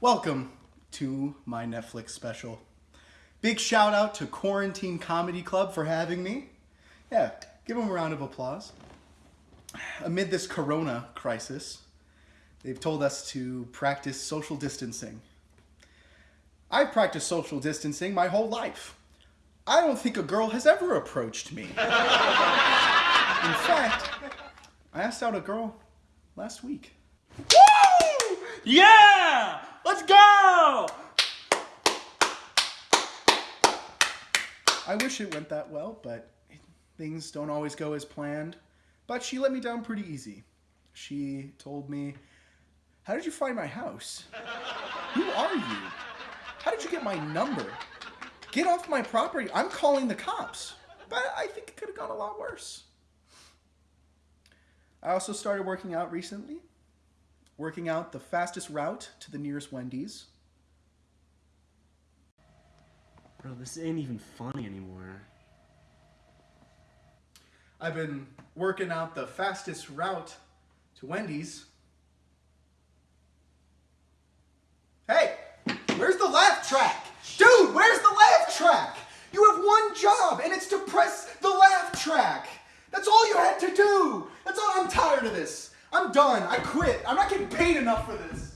Welcome to my Netflix special. Big shout out to Quarantine Comedy Club for having me. Yeah, give them a round of applause. Amid this corona crisis, they've told us to practice social distancing. I've practiced social distancing my whole life. I don't think a girl has ever approached me. In fact, I asked out a girl last week. Woo! Yeah! Let's go! I wish it went that well, but things don't always go as planned. But she let me down pretty easy. She told me, How did you find my house? Who are you? How did you get my number? Get off my property. I'm calling the cops. But I think it could have gone a lot worse. I also started working out recently, working out the fastest route to the nearest Wendy's. Bro, this ain't even funny anymore. I've been working out the fastest route to Wendy's. Hey, where's the laugh track? Dude, where's the laugh track? You have one job, and it's to press the laugh track. That's all you had to do. That's all. I'm tired of this. I'm done. I quit. I'm not getting paid enough for this.